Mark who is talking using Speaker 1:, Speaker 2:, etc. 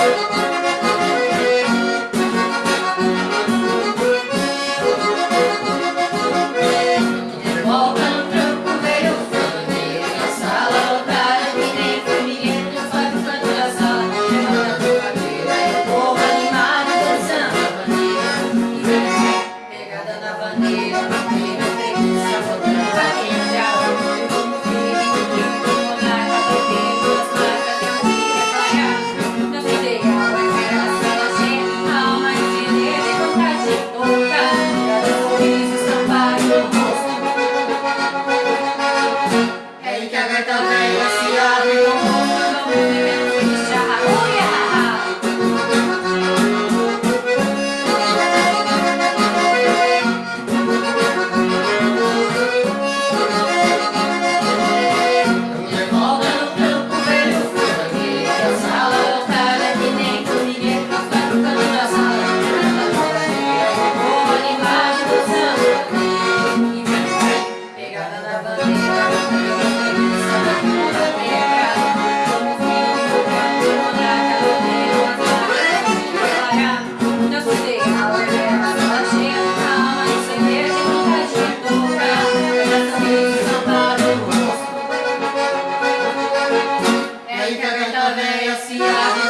Speaker 1: Thank you.
Speaker 2: gracias.